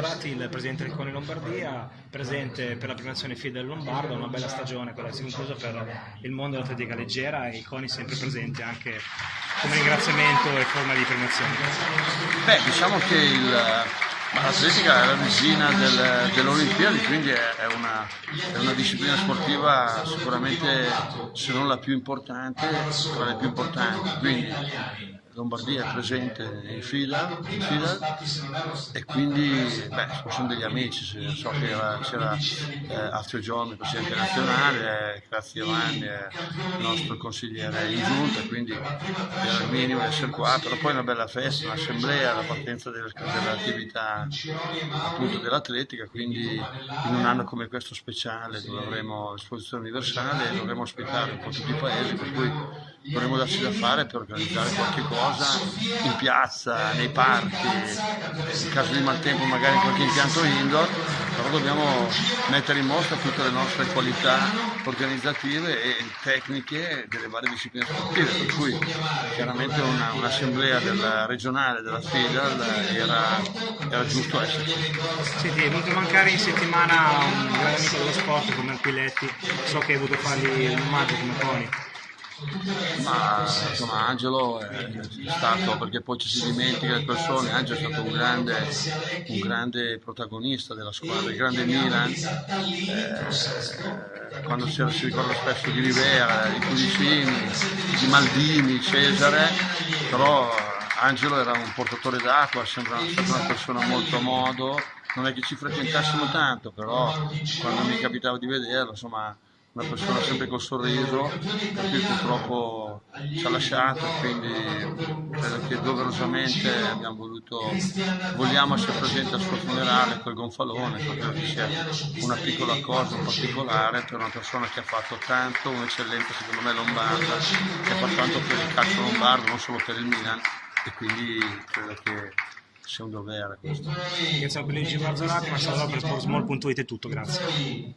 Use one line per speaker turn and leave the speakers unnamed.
Marzorati, il presidente del Coni Lombardia, presente per la premiazione FIDE del Lombardo, una bella stagione quella che si è conclusa per il mondo dell'atletica leggera e il Coni sempre presente anche come ringraziamento e forma di premiazione.
Beh, diciamo che il, l'atletica è la regina del, delle quindi è, una, è, una, disciplina sportiva sicuramente, se non la più importante, tra le più importanti. Quindi Lombardia è presente in fila, in fila e quindi beh, sono degli amici, so che c'era eh, Alfio Giorni, presidente nazionale, grazie Giovanni, eh, il nostro consigliere in giunta, quindi era il minimo essere qua, però poi una bella festa, un'assemblea, la partenza dell'attività dell'atletica, quindi in un anno come questo speciale dove avremo l'esposizione universale dovremo ospitare un po' tutti i paesi, per cui dovremo darci da fare per organizzare qualche cosa in piazza, nei parchi, in caso di maltempo magari in qualche impianto indoor, però dobbiamo mettere in mostra tutte le nostre qualità organizzative e tecniche delle varie discipline sportive, per cui chiaramente un'assemblea una regionale della FIDAL era, era giusto esserci.
Senti, è venuto a mancare in settimana un grande amico dello sport come Alquiletti, so che hai voluto fargli un omaggio come Pony.
Ma insomma Angelo è stato, perché poi ci si dimentica le persone, Angelo è stato un grande, un grande protagonista della squadra, il grande Milan, eh, quando si, si, ricorda spesso di Rivera, di Cudicini, di Maldini, Cesare, però Angelo era un portatore d'acqua, sembra stata una persona molto a modo, non è che ci frequentassimo tanto, però quando mi capitava di vederlo, insomma una persona sempre col sorriso, per cui purtroppo ci ha lasciato, quindi credo che doverosamente abbiamo voluto, vogliamo essere presenti al suo funerale col gonfalone, credo che sia una piccola cosa, un particolare per una persona che ha fatto tanto, un'eccellenza secondo me lombarda, che fatto tanto per il calcio lombardo, non solo per il Milan, e quindi credo che sia un dovere questo.
Grazie a Luigi Marzolati, ma per sportsmall.it è tutto, grazie.